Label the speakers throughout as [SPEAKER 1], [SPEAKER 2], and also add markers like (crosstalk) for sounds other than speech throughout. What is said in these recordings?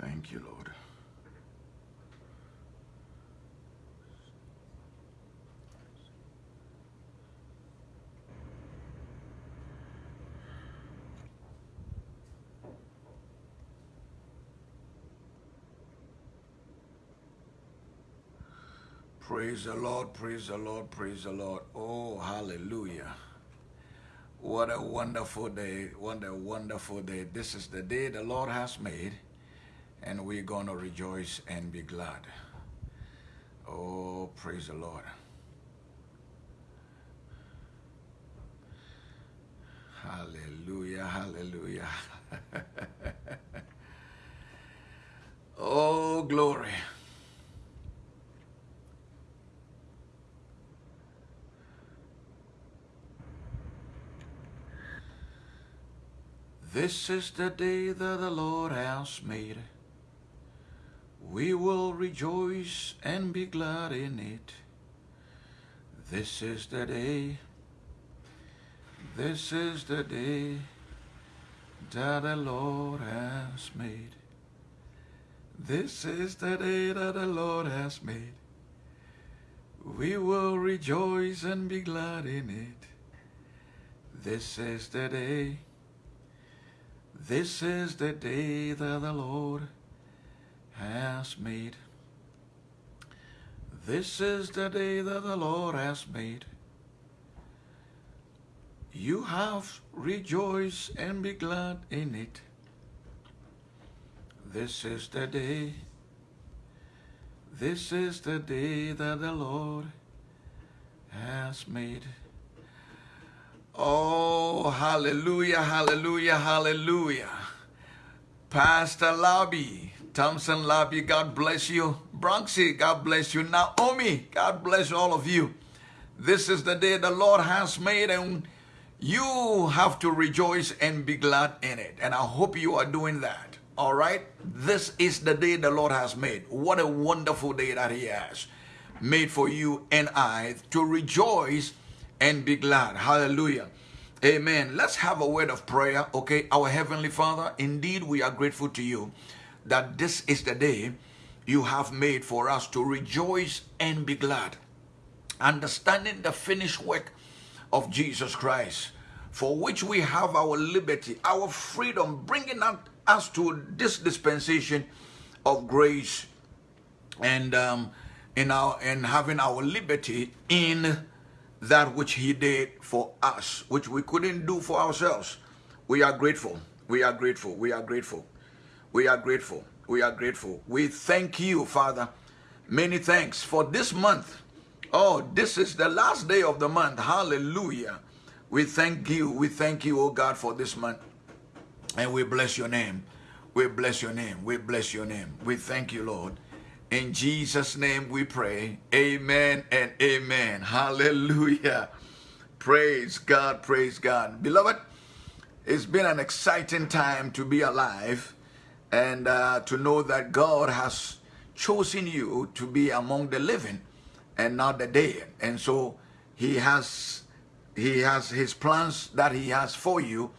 [SPEAKER 1] Thank you, Lord. Praise the Lord, praise the Lord, praise the Lord. Oh, hallelujah. What a wonderful day, what a wonderful day. This is the day the Lord has made, and we're going to rejoice and be glad. Oh, praise the Lord. Hallelujah, hallelujah. (laughs) oh, glory. This is the day that the Lord has made. We will rejoice and be glad in it. This is the day, this is the day that the Lord has made. This is the day that the Lord has made. We will rejoice and be glad in it. This is the day, this is the day that the Lord has made. This is the day that the Lord has made. You have rejoiced and be glad in it. This is the day. This is the day that the Lord has made. Oh, hallelujah, hallelujah, hallelujah. Pastor Lobby, Thompson Lobby, God bless you. Bronxy, God bless you. Naomi, God bless all of you. This is the day the Lord has made and you have to rejoice and be glad in it. And I hope you are doing that. All right? This is the day the Lord has made. What a wonderful day that he has made for you and I to rejoice and be glad. Hallelujah. Amen. Let's have a word of prayer. Okay. Our Heavenly Father, indeed we are grateful to you that this is the day you have made for us to rejoice and be glad. Understanding the finished work of Jesus Christ, for which we have our liberty, our freedom, bringing us to this dispensation of grace and um, in our and having our liberty in that which he did for us, which we couldn't do for ourselves. We are grateful. We are grateful. We are grateful. We are grateful. We are grateful. We thank you, Father. Many thanks for this month. Oh, this is the last day of the month. Hallelujah. We thank you. We thank you, oh God, for this month. And we bless your name. We bless your name. We bless your name. We thank you, Lord. In Jesus' name we pray. Amen and amen. Hallelujah. Praise God. Praise God. Beloved, it's been an exciting time to be alive and uh, to know that God has chosen you to be among the living and not the dead. And so he has he has his plans that he has for you.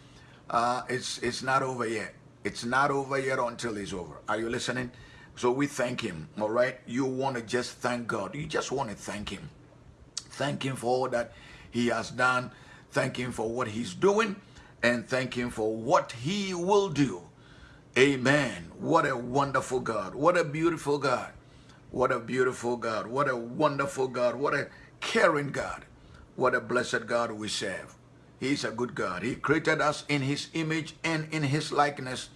[SPEAKER 1] Uh, it's, it's not over yet. It's not over yet until it's over. Are you listening? So we thank him, all right? You want to just thank God. You just want to thank him. Thank him for all that he has done. Thank him for what he's doing. And thank him for what he will do. Amen. What a wonderful God. What a beautiful God. What a beautiful God. What a wonderful God. What a caring God. What a blessed God we serve. He's a good God. He created us in his image and in his likeness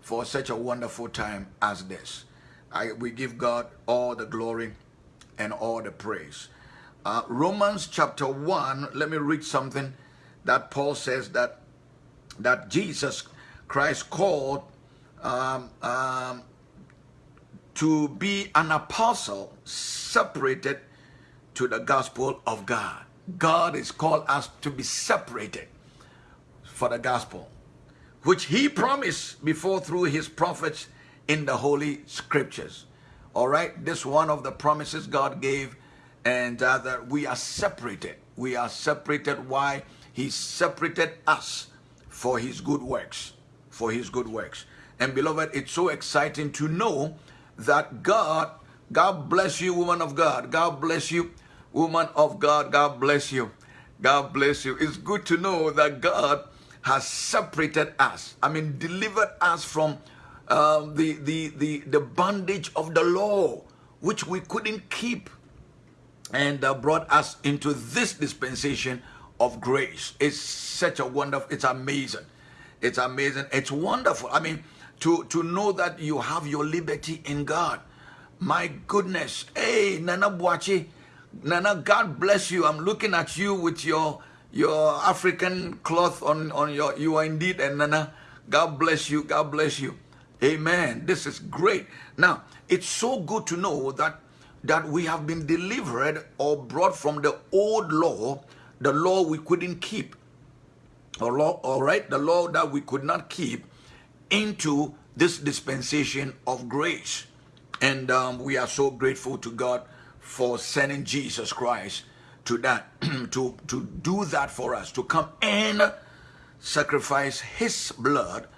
[SPEAKER 1] for such a wonderful time as this. I, we give God all the glory and all the praise. Uh, Romans chapter 1, let me read something that Paul says that, that Jesus Christ called um, um, to be an apostle separated to the gospel of God. God is called us to be separated for the gospel, which he promised before through his prophets in the holy scriptures. All right, this one of the promises God gave and uh, that we are separated. We are separated. Why? He separated us for his good works, for his good works. And beloved, it's so exciting to know that God, God bless you, woman of God. God bless you, woman of God. God bless you. God bless you. It's good to know that God has separated us. I mean, delivered us from um, the, the, the, the bondage of the law, which we couldn't keep, and uh, brought us into this dispensation of grace. It's such a wonderful, it's amazing. It's amazing. It's wonderful. I mean, to, to know that you have your liberty in God. My goodness. Hey, Nana Buachi. Nana, God bless you. I'm looking at you with your your African cloth on, on your, you are indeed and Nana. God bless you. God bless you. Amen. This is great. Now, it's so good to know that that we have been delivered or brought from the old law, the law we couldn't keep. Or law, all right, the law that we could not keep into this dispensation of grace. And um, we are so grateful to God for sending Jesus Christ to that, (clears throat) to, to do that for us, to come and sacrifice his blood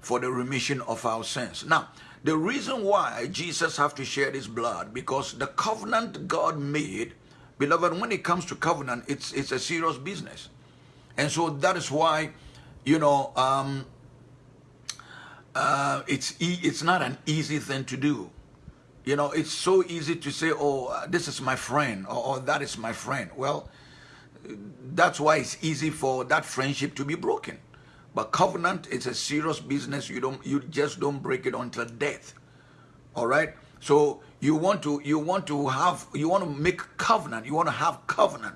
[SPEAKER 1] for the remission of our sins. Now, the reason why Jesus have to share his blood, because the covenant God made, beloved, when it comes to covenant, it's, it's a serious business. And so that is why, you know, um, uh, it's, e it's not an easy thing to do. You know, it's so easy to say, oh, uh, this is my friend, or, or that is my friend. Well, that's why it's easy for that friendship to be broken. But covenant is a serious business. You don't, you just don't break it until death. All right. So you want to, you want to have, you want to make covenant. You want to have covenant.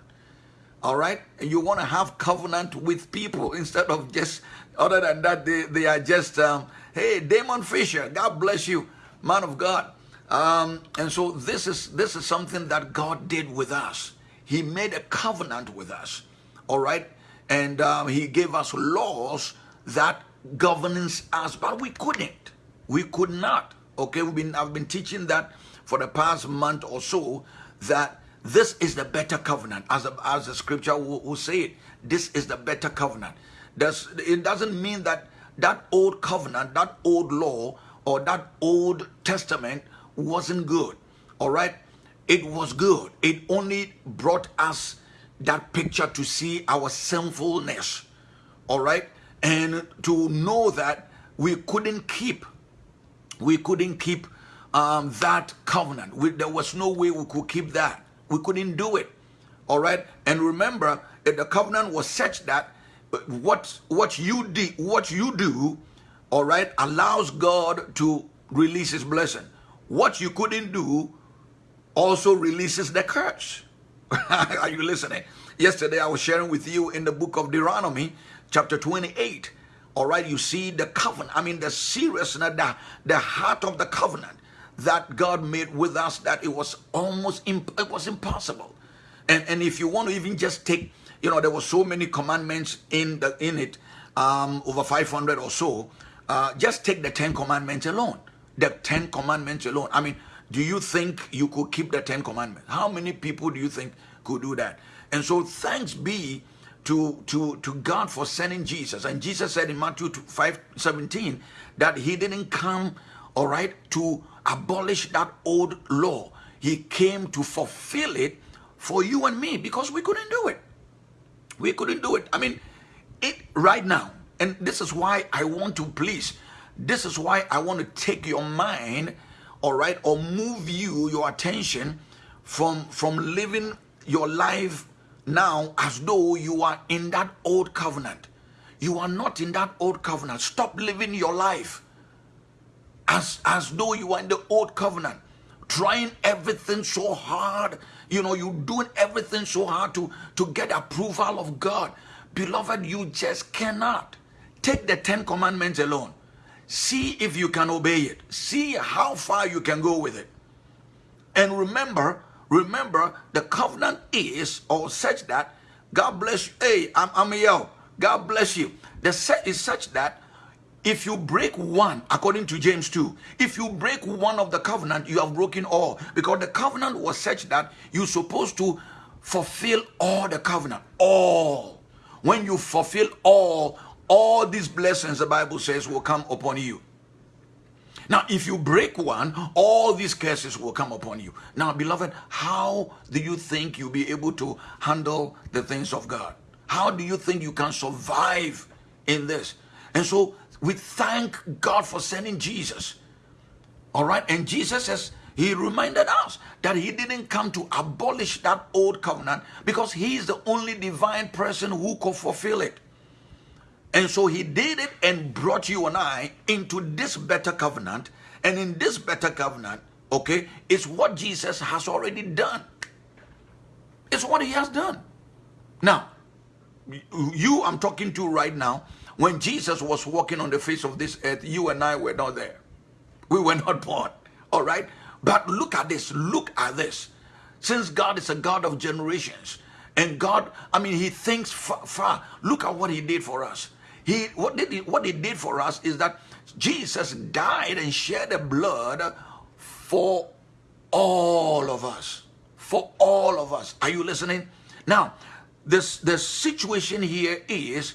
[SPEAKER 1] All right. And you want to have covenant with people instead of just, other than that, they, they are just, um, hey, Damon Fisher, God bless you, man of God. Um, and so this is this is something that God did with us. He made a covenant with us, all right, and um, He gave us laws that governs us, but we couldn't. We could not. Okay, we've been I've been teaching that for the past month or so that this is the better covenant, as a, as the scripture will, will say it. This is the better covenant. It doesn't mean that that old covenant, that old law, or that old testament wasn't good. All right? It was good. It only brought us that picture to see our sinfulness. All right? And to know that we couldn't keep, we couldn't keep um, that covenant. We, there was no way we could keep that. We couldn't do it. All right? And remember, the covenant was such that what what you do what you do, all right, allows God to release his blessing what you couldn't do also releases the curse. (laughs) Are you listening? Yesterday I was sharing with you in the book of Deuteronomy, chapter 28. All right, you see the covenant. I mean, the seriousness, the, the heart of the covenant that God made with us, that it was almost, it was impossible. And, and if you want to even just take, you know, there were so many commandments in the in it, um, over 500 or so. Uh, just take the 10 commandments alone the Ten Commandments alone. I mean, do you think you could keep the Ten Commandments? How many people do you think could do that? And so thanks be to, to, to God for sending Jesus. And Jesus said in Matthew 5, 17 that he didn't come, all right, to abolish that old law. He came to fulfill it for you and me because we couldn't do it. We couldn't do it. I mean, it right now, and this is why I want to please this is why I want to take your mind, all right, or move you, your attention from, from living your life now as though you are in that old covenant. You are not in that old covenant. Stop living your life as, as though you are in the old covenant. Trying everything so hard. You know, you're doing everything so hard to, to get approval of God. Beloved, you just cannot. Take the Ten Commandments alone. See if you can obey it. See how far you can go with it. And remember, remember, the covenant is or such that God bless you. Hey, I'm, I'm. God bless you. The set is such that if you break one, according to James 2, if you break one of the covenant, you have broken all. Because the covenant was such that you're supposed to fulfill all the covenant. All. When you fulfill all, all these blessings, the Bible says, will come upon you. Now, if you break one, all these curses will come upon you. Now, beloved, how do you think you'll be able to handle the things of God? How do you think you can survive in this? And so we thank God for sending Jesus. All right. And Jesus says, he reminded us that he didn't come to abolish that old covenant because he is the only divine person who could fulfill it. And so he did it and brought you and I into this better covenant. And in this better covenant, okay, it's what Jesus has already done. It's what he has done. Now, you I'm talking to right now, when Jesus was walking on the face of this earth, you and I were not there. We were not born. All right? But look at this. Look at this. Since God is a God of generations, and God, I mean, He thinks far. far. Look at what He did for us. He what did he, what He did for us is that Jesus died and shed the blood for all of us. For all of us. Are you listening? Now, this the situation here is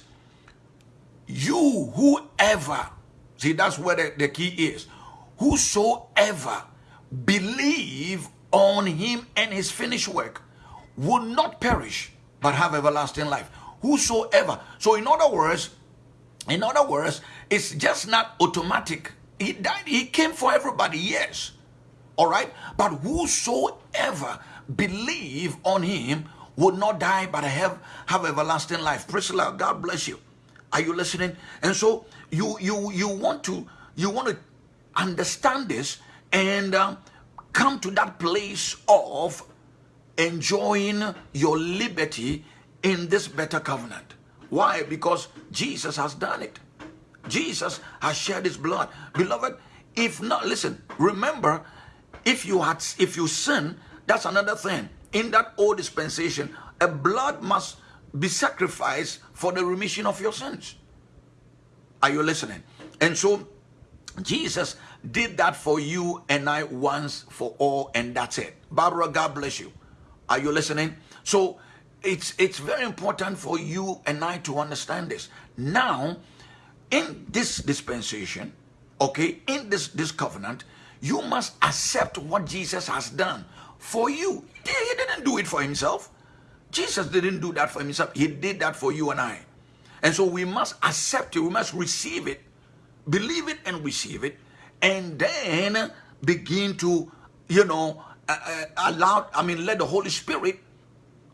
[SPEAKER 1] you whoever see that's where the, the key is. Whosoever believe on him and his finished work will not perish but have everlasting life. Whosoever. So in other words in other words it's just not automatic. He died he came for everybody yes. All right? But whosoever believe on him would not die but have, have everlasting life. Priscilla, God bless you. Are you listening? And so you you you want to you want to understand this and uh, come to that place of enjoying your liberty in this better covenant. Why? Because Jesus has done it. Jesus has shed his blood. Beloved, if not, listen, remember, if you had if you sin, that's another thing in that old dispensation, a blood must be sacrificed for the remission of your sins. Are you listening? And so Jesus did that for you and I once for all, and that's it. Barbara, God bless you. Are you listening? So it's it's very important for you and I to understand this. Now, in this dispensation, okay, in this this covenant, you must accept what Jesus has done for you. He didn't do it for himself. Jesus didn't do that for himself. He did that for you and I. And so we must accept it. We must receive it, believe it and receive it, and then begin to, you know, uh, uh, allow, I mean, let the Holy Spirit,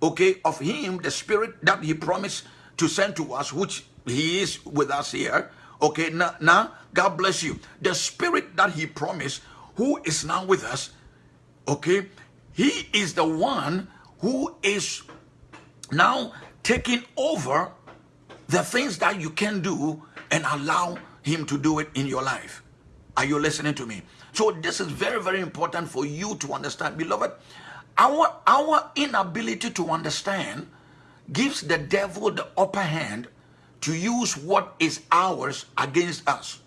[SPEAKER 1] okay, of Him, the Spirit that He promised to send to us, which He is with us here, okay, now, now God bless you. The Spirit that He promised, who is now with us, okay, he is the one who is now taking over the things that you can do and allow him to do it in your life. Are you listening to me? So this is very, very important for you to understand. Beloved, our, our inability to understand gives the devil the upper hand to use what is ours against us.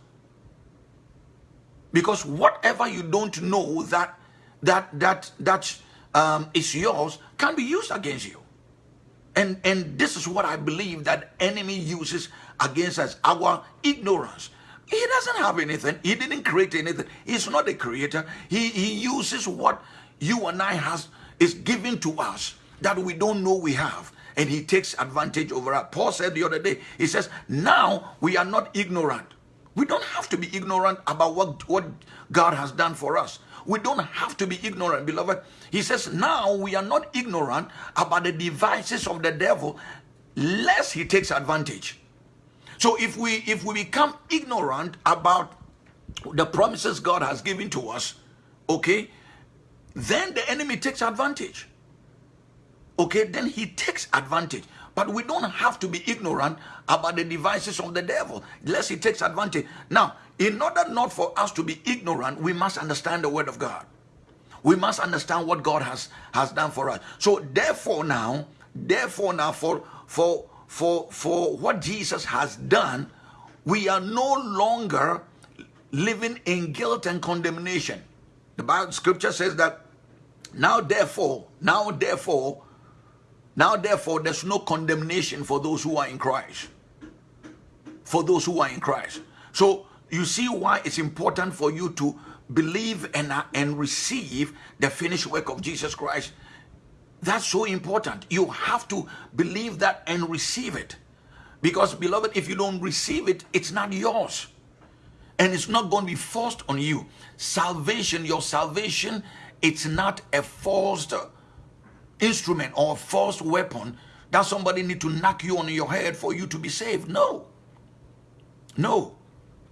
[SPEAKER 1] Because whatever you don't know that that that that um, is yours can be used against you. And and this is what I believe that enemy uses against us, our ignorance. He doesn't have anything. He didn't create anything. He's not a creator. He he uses what you and I has is given to us that we don't know we have. And he takes advantage over us. Paul said the other day, he says, now we are not ignorant. We don't have to be ignorant about what, what God has done for us. We don't have to be ignorant, beloved. He says, now we are not ignorant about the devices of the devil, lest he takes advantage. So if we if we become ignorant about the promises God has given to us, okay, then the enemy takes advantage. Okay, then he takes advantage. But we don't have to be ignorant about the devices of the devil, lest he takes advantage. Now, in order not for us to be ignorant, we must understand the word of God. We must understand what God has, has done for us. So therefore now, therefore now for for for for what Jesus has done, we are no longer living in guilt and condemnation. The Bible scripture says that now therefore, now therefore, now, therefore, there's no condemnation for those who are in Christ. For those who are in Christ. So, you see why it's important for you to believe and, uh, and receive the finished work of Jesus Christ. That's so important. You have to believe that and receive it. Because, beloved, if you don't receive it, it's not yours. And it's not going to be forced on you. Salvation, your salvation, it's not a forced instrument or forced weapon that somebody need to knock you on your head for you to be saved. No. No.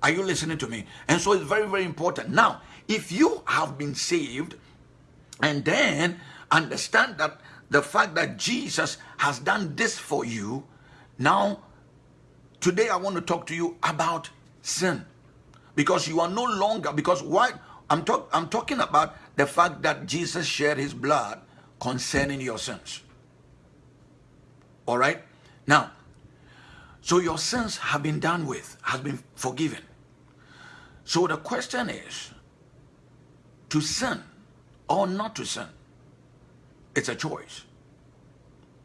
[SPEAKER 1] Are you listening to me? And so it's very, very important. Now, if you have been saved and then understand that the fact that Jesus has done this for you, now, today I want to talk to you about sin. Because you are no longer, because why? I'm, talk, I'm talking about the fact that Jesus shed his blood concerning your sins. All right? Now, so your sins have been done with, has been forgiven. So the question is, to sin or not to sin? It's a choice.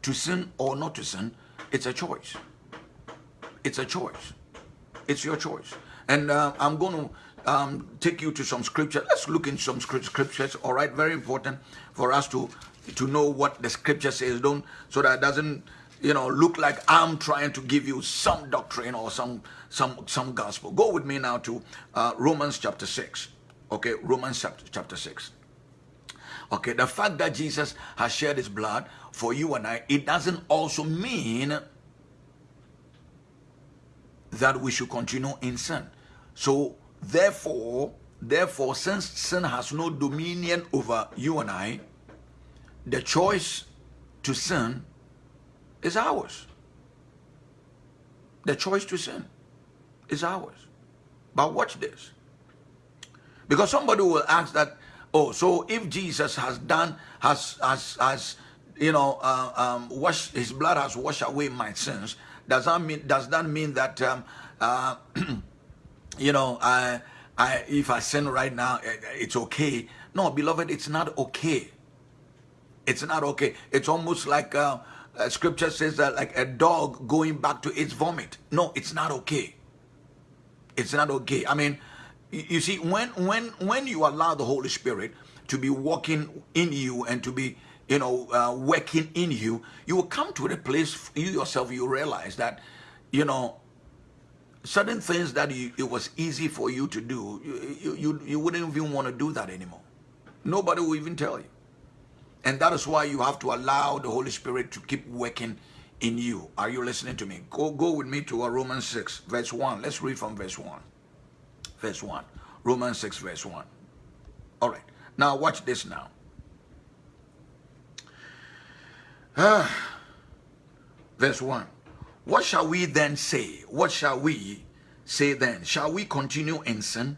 [SPEAKER 1] To sin or not to sin, it's a choice. It's a choice. It's your choice. And uh, I'm going to um, take you to some scripture. Let's look in some scriptures. All right, very important for us to to know what the scripture says. Don't so that doesn't you know look like I'm trying to give you some doctrine or some some some gospel. Go with me now to uh, Romans chapter six. Okay, Romans chapter chapter six. Okay, the fact that Jesus has shed his blood for you and I, it doesn't also mean that we should continue in sin. So therefore, therefore, since sin has no dominion over you and I, the choice to sin is ours. The choice to sin is ours. But watch this. Because somebody will ask that, oh, so if Jesus has done, has, has, has you know, uh, um, washed, his blood has washed away my sins, does that mean, does that mean that, um, uh, (clears throat) you know, I, I, if I sin right now, it's okay? No, beloved, it's not okay. It's not okay. It's almost like uh, uh, scripture says that like a dog going back to its vomit. No, it's not okay. It's not okay. I mean, you see, when when when you allow the Holy Spirit to be walking in you and to be you know uh, working in you, you will come to the place you yourself you realize that you know certain things that you, it was easy for you to do, you, you, you wouldn't even want to do that anymore. Nobody will even tell you. And that is why you have to allow the Holy Spirit to keep working in you. Are you listening to me? Go, go with me to Romans 6, verse 1. Let's read from verse 1. Verse 1. Romans 6, verse 1. All right. Now watch this now. Ah, verse 1. What shall we then say? What shall we say then? Shall we continue in sin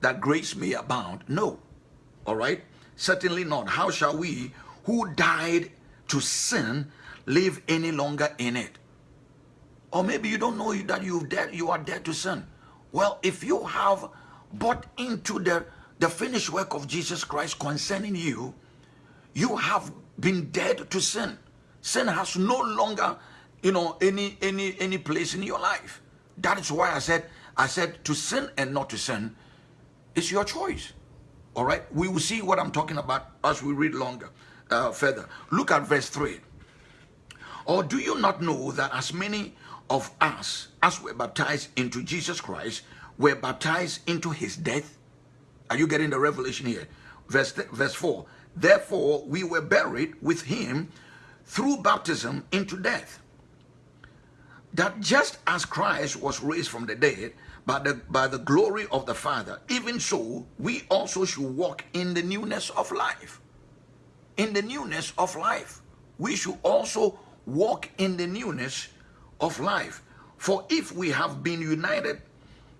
[SPEAKER 1] that grace may abound? No. All right. Certainly not. How shall we who died to sin live any longer in it. Or maybe you don't know that you dead, you are dead to sin. Well, if you have bought into the, the finished work of Jesus Christ concerning you, you have been dead to sin. Sin has no longer, you know, any any any place in your life. That is why I said I said to sin and not to sin is your choice. All right, we will see what I'm talking about as we read longer uh, further. Look at verse 3. Or do you not know that as many of us as were baptized into Jesus Christ were baptized into his death? Are you getting the revelation here? Verse, verse 4. Therefore, we were buried with him through baptism into death. That just as Christ was raised from the dead by the, by the glory of the Father, even so we also should walk in the newness of life in the newness of life. We should also walk in the newness of life. For if we have been united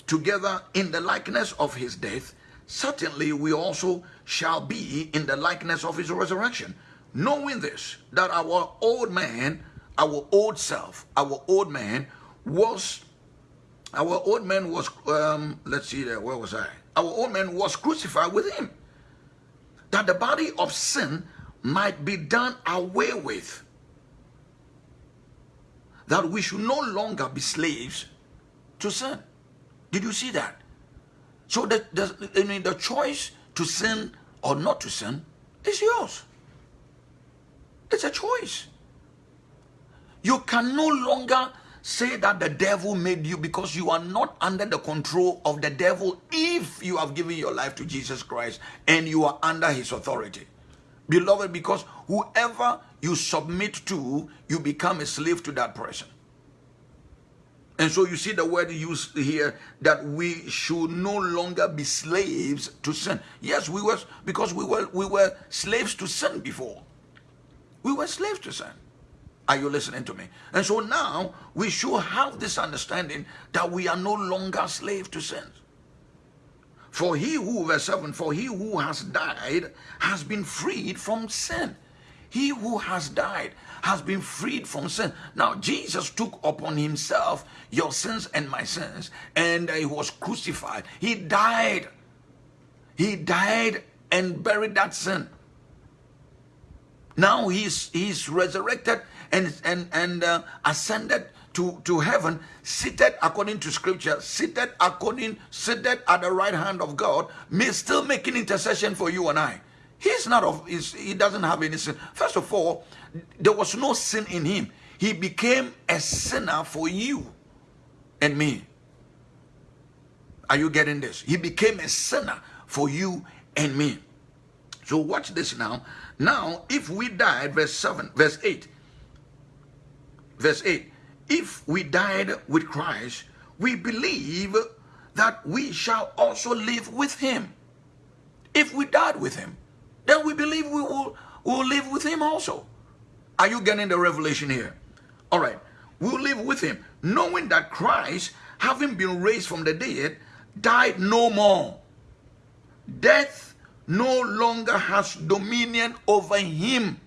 [SPEAKER 1] together in the likeness of his death, certainly we also shall be in the likeness of his resurrection. Knowing this, that our old man, our old self, our old man was, our old man was, um, let's see there, where was I? Our old man was crucified with him. That the body of sin might be done away with. That we should no longer be slaves to sin. Did you see that? So the, the, I mean, the choice to sin or not to sin is yours. It's a choice. You can no longer say that the devil made you because you are not under the control of the devil if you have given your life to Jesus Christ and you are under his authority. Beloved, because whoever you submit to, you become a slave to that person. And so you see the word used here that we should no longer be slaves to sin. Yes, we were because we were we were slaves to sin before. We were slaves to sin. Are you listening to me? And so now we should have this understanding that we are no longer slaves to sin. For he who, verse 7, for he who has died has been freed from sin. He who has died has been freed from sin. Now, Jesus took upon himself your sins and my sins, and he was crucified. He died. He died and buried that sin. Now he's he's resurrected and and and uh, ascended to, to heaven, seated according to scripture, seated according, seated at the right hand of God, may still making intercession for you and I. He's not of he doesn't have any sin. First of all, there was no sin in him. He became a sinner for you and me. Are you getting this? He became a sinner for you and me. So watch this now. Now, if we died, verse 7, verse 8, verse 8, if we died with Christ, we believe that we shall also live with him. If we died with him, then we believe we will, will live with him also. Are you getting the revelation here? All right. We'll live with him, knowing that Christ, having been raised from the dead, died no more. Death no longer has dominion over him.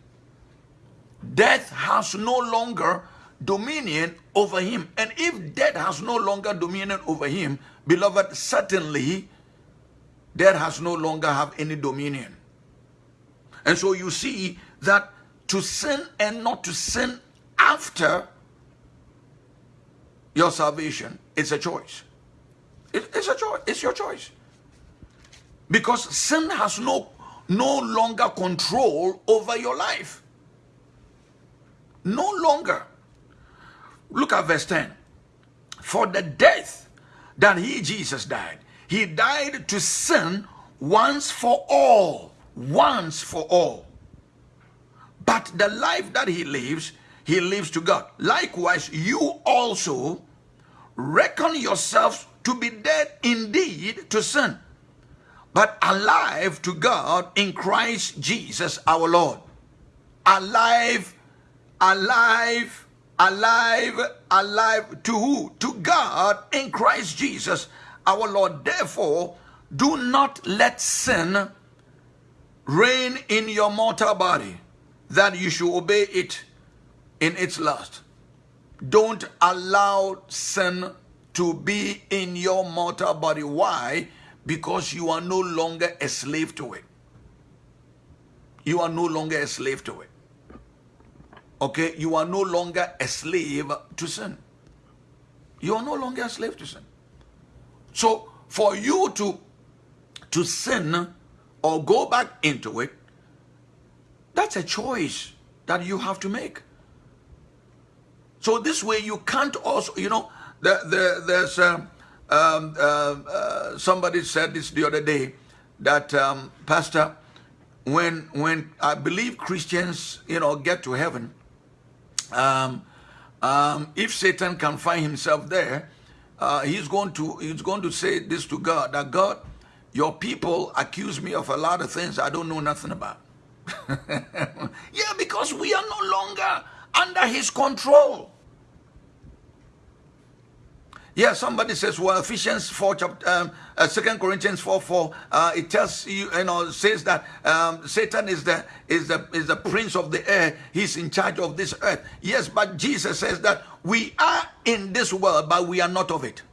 [SPEAKER 1] Death has no longer dominion over him. And if death has no longer dominion over him, beloved, certainly death has no longer have any dominion. And so you see that to sin and not to sin after your salvation is a choice. it's a choice. It's your choice. Because sin has no, no longer control over your life. No longer. Look at verse 10. For the death that he, Jesus, died, he died to sin once for all. Once for all. But the life that he lives, he lives to God. Likewise, you also reckon yourselves to be dead indeed to sin, but alive to God in Christ Jesus our Lord. Alive, alive, alive, alive to who? To God in Christ Jesus our Lord. Therefore, do not let sin reign in your mortal body, that you should obey it in its lust. Don't allow sin to be in your mortal body. Why? Because you are no longer a slave to it. You are no longer a slave to it. Okay? You are no longer a slave to sin. You are no longer a slave to sin. So, for you to, to sin or go back into it, that's a choice that you have to make. So this way you can't also, you know, the, the, there's um, um, uh, uh, somebody said this the other day that um, Pastor, when when I believe Christians, you know, get to heaven, um, um, if Satan can find himself there, uh, he's going to he's going to say this to God that God, your people accuse me of a lot of things I don't know nothing about. (laughs) yeah, because we are no longer under his control. Yeah, somebody says, well, Ephesians 4, chapter, um, uh, 2 Corinthians 4, 4, uh, it tells you, you know, says that um, Satan is the, is, the, is the prince of the air. He's in charge of this earth. Yes, but Jesus says that we are in this world, but we are not of it.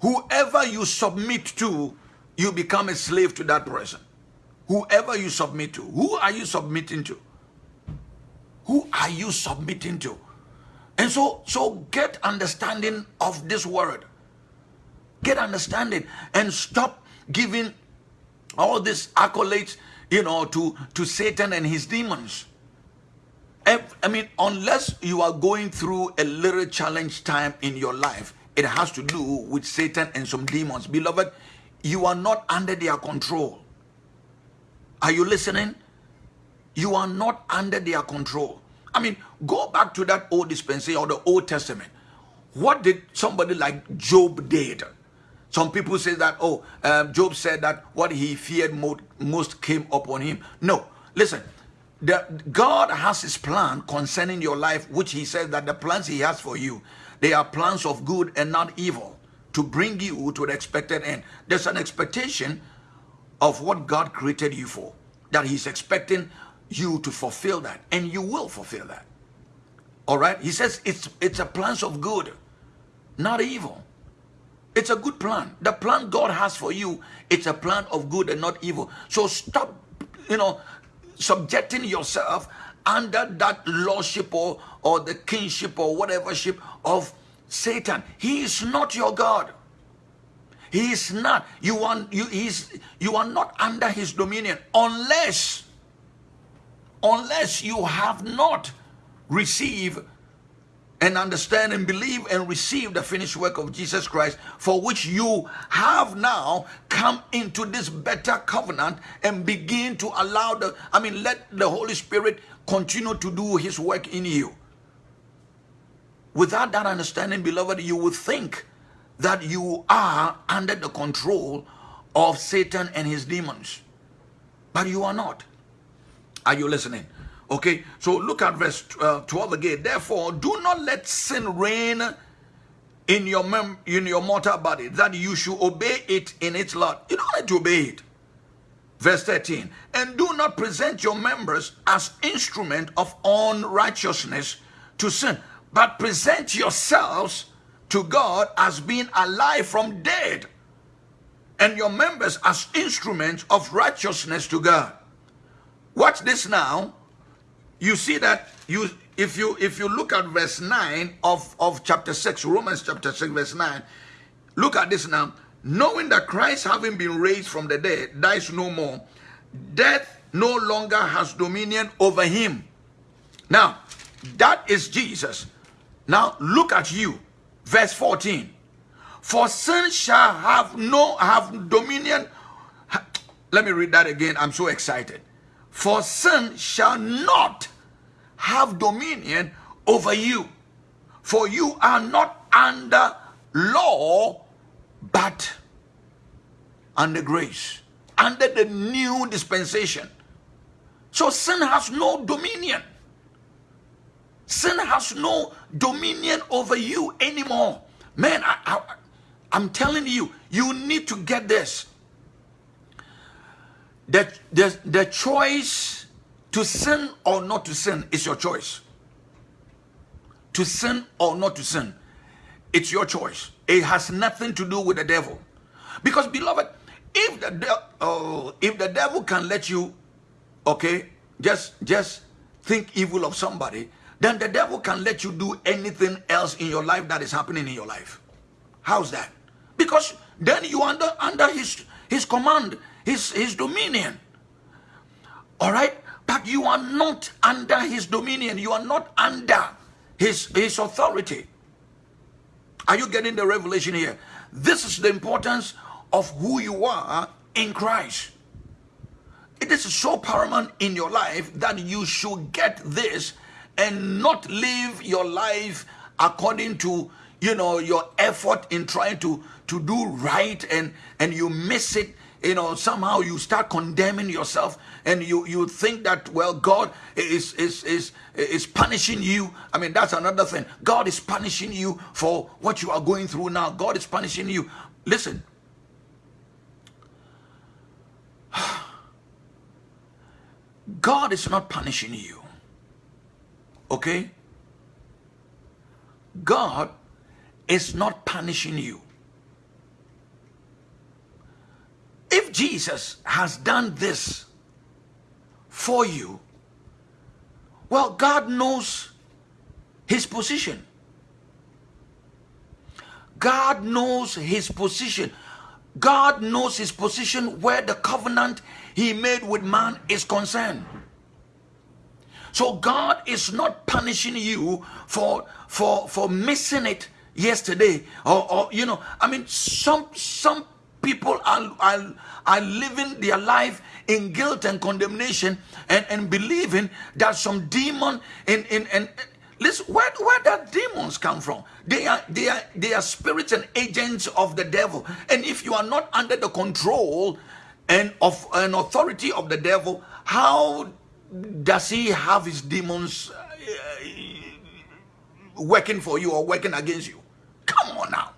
[SPEAKER 1] Whoever you submit to, you become a slave to that person. Whoever you submit to. Who are you submitting to? Who are you submitting to? And so, so get understanding of this word. Get understanding and stop giving all these accolades, you know, to, to Satan and his demons. I mean, unless you are going through a little challenge time in your life, it has to do with Satan and some demons. Beloved, you are not under their control. Are you listening? You are not under their control. I mean, go back to that old dispensation or the Old Testament. What did somebody like Job did? Some people say that, oh, um, Job said that what he feared most came upon him. No, listen, the, God has his plan concerning your life, which he says that the plans he has for you, they are plans of good and not evil to bring you to the expected end. There's an expectation of what God created you for, that he's expecting you to fulfill that, and you will fulfill that. All right? He says it's, it's a plans of good, not evil. It's a good plan. The plan God has for you, it's a plan of good and not evil. So stop, you know, subjecting yourself under that lordship or, or the kingship or whatever ship of Satan. He is not your God. He is not. You are, you, he's, you are not under his dominion unless, unless you have not received and understand and believe and receive the finished work of Jesus Christ, for which you have now come into this better covenant and begin to allow the, I mean, let the Holy Spirit continue to do his work in you. Without that understanding, beloved, you would think that you are under the control of Satan and his demons. But you are not. Are you listening? Okay, so look at verse uh, 12 again. Therefore, do not let sin reign in your mem in your mortal body, that you should obey it in its lot. You don't need to obey it. Verse 13, and do not present your members as instrument of unrighteousness to sin, but present yourselves to God as being alive from dead, and your members as instruments of righteousness to God. Watch this now. You see that you if you if you look at verse 9 of of chapter 6 romans chapter 6 verse 9 look at this now. Knowing that christ having been raised from the dead dies no more death no longer has dominion over him. Now that is jesus. Now look at you. Verse 14 for sin shall have no have dominion. Let me read that again. I'm so excited for sin shall not have dominion over you. For you are not under law, but under grace, under the new dispensation. So sin has no dominion. Sin has no dominion over you anymore. Man, I, I, I'm telling you, you need to get this. The, the, the choice to sin or not to sin is your choice. To sin or not to sin, it's your choice. It has nothing to do with the devil. Because beloved, if the oh, if the devil can let you, okay, just just think evil of somebody, then the devil can let you do anything else in your life that is happening in your life. How's that? Because then you under under his his command, his his dominion. All right? But you are not under his dominion. You are not under his, his authority. Are you getting the revelation here? This is the importance of who you are in Christ. It is so paramount in your life that you should get this and not live your life according to you know your effort in trying to to do right and and you miss it you know somehow you start condemning yourself and you you think that well god is is is is punishing you. I mean that's another thing. God is punishing you for what you are going through now. God is punishing you. Listen. (sighs) God is not punishing you. Okay? God is not punishing you If Jesus has done this for you, well, God knows his position. God knows his position. God knows his position where the covenant he made with man is concerned. So God is not punishing you for for for missing it yesterday or, or you know I mean some some people are, are are living their life in guilt and condemnation and, and believing that some demon in in and listen where where that demons come from? They are they are they are spirits and agents of the devil. And if you are not under the control and of an authority of the devil how does he have his demons working for you or working against you? Come on now.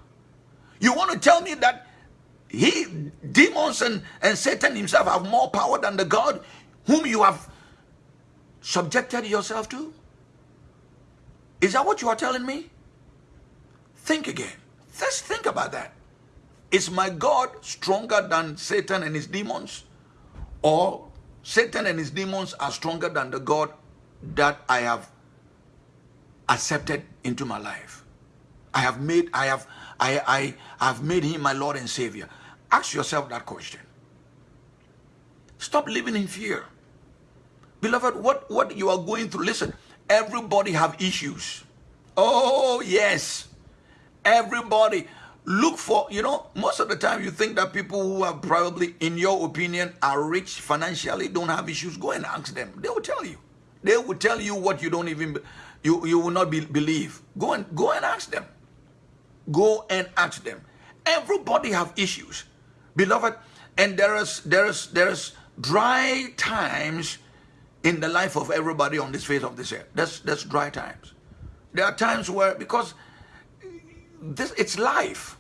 [SPEAKER 1] You want to tell me that he, demons and, and Satan himself have more power than the God whom you have subjected yourself to? Is that what you are telling me? Think again. Let's think about that. Is my God stronger than Satan and his demons? Or Satan and his demons are stronger than the God that I have accepted into my life. I have made, I have, I, I have made him my Lord and Savior. Ask yourself that question. Stop living in fear. Beloved, what, what you are going through, listen, everybody have issues. Oh, yes. Everybody look for, you know, most of the time you think that people who are probably, in your opinion, are rich financially, don't have issues. Go and ask them. They will tell you. They will tell you what you don't even, you, you will not be, believe. Go and, go and ask them. Go and ask them. Everybody have issues. Beloved, and there is, there is, there is dry times in the life of everybody on this face of this earth. That's, that's dry times. There are times where, because this it's life.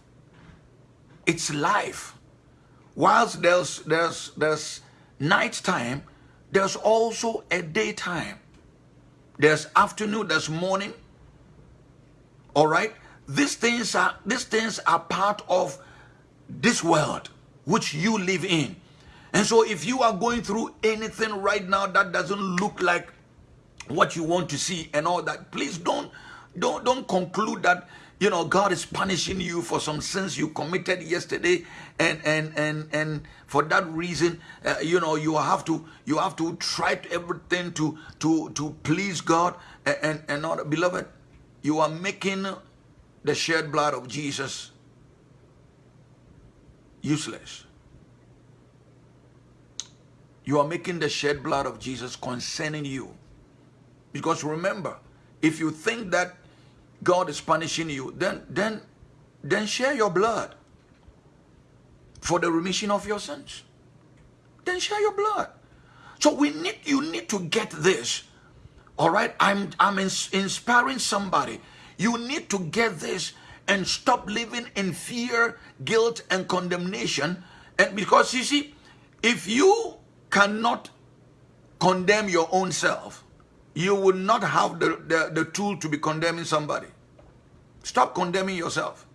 [SPEAKER 1] It's life. Whilst there's there's there's night time, there's also a daytime. There's afternoon, there's morning. All right? These things are these things are part of this world which you live in. And so if you are going through anything right now that doesn't look like what you want to see and all that, please don't don't don't conclude that you know god is punishing you for some sins you committed yesterday and and and and for that reason uh, you know you have to you have to try to everything to to to please god and and, and not beloved you are making the shed blood of jesus useless. You are making the shed blood of jesus concerning you. Because remember if you think that God is punishing you, then then then share your blood for the remission of your sins. Then share your blood. So we need you need to get this. All right, I'm I'm ins inspiring somebody. You need to get this and stop living in fear, guilt, and condemnation. And because you see, if you cannot condemn your own self, you will not have the, the, the tool to be condemning somebody. Stop condemning yourself.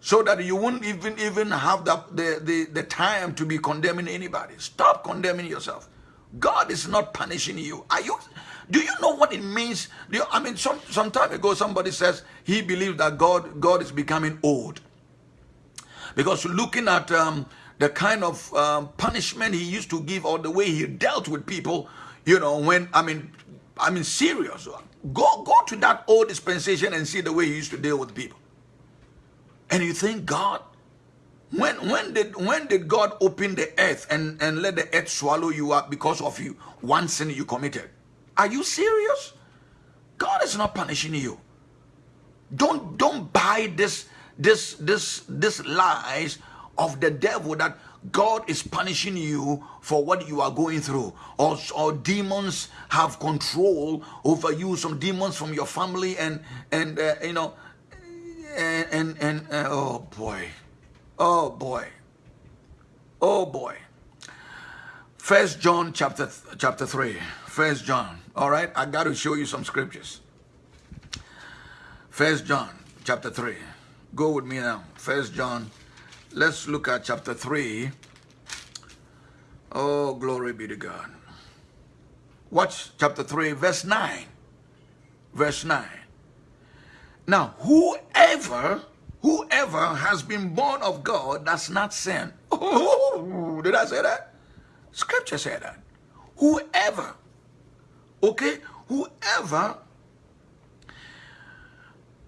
[SPEAKER 1] So that you won't even even have the, the, the, the time to be condemning anybody. Stop condemning yourself. God is not punishing you. Are you do you know what it means? You, I mean, some some time ago somebody says he believes that God God is becoming old. Because looking at um, the kind of um, punishment he used to give or the way he dealt with people, you know, when I mean I mean serious. Uh, go, go to that old dispensation and see the way he used to deal with people. And you think God, when, when, did, when did God open the earth and, and let the earth swallow you up because of you, one sin you committed? Are you serious? God is not punishing you. Don't, don't buy this, this, this, this lies of the devil that God is punishing you for what you are going through. Or, or demons have control over you. Some demons from your family and, and uh, you know, and, and, and uh, oh boy. Oh boy. Oh boy. First John chapter, chapter 3. First John. All right. I got to show you some scriptures. First John chapter 3. Go with me now. First John Let's look at chapter 3. Oh, glory be to God. Watch chapter 3, verse 9. Verse 9. Now, whoever, whoever has been born of God does not sin. (laughs) Did I say that? Scripture said that. Whoever, okay, whoever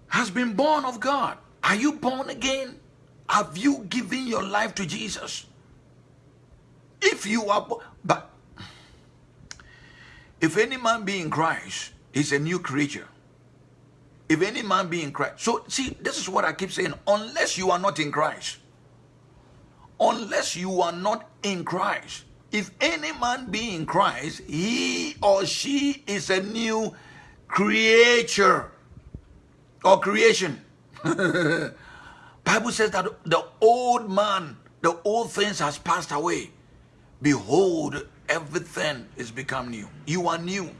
[SPEAKER 1] has been born of God. Are you born again? Have you given your life to Jesus? If you are, but if any man be in Christ, he's a new creature. If any man be in Christ. So, see, this is what I keep saying. Unless you are not in Christ, unless you are not in Christ, if any man be in Christ, he or she is a new creature or creation. (laughs) Bible says that the old man, the old things has passed away. Behold, everything is become new. You are new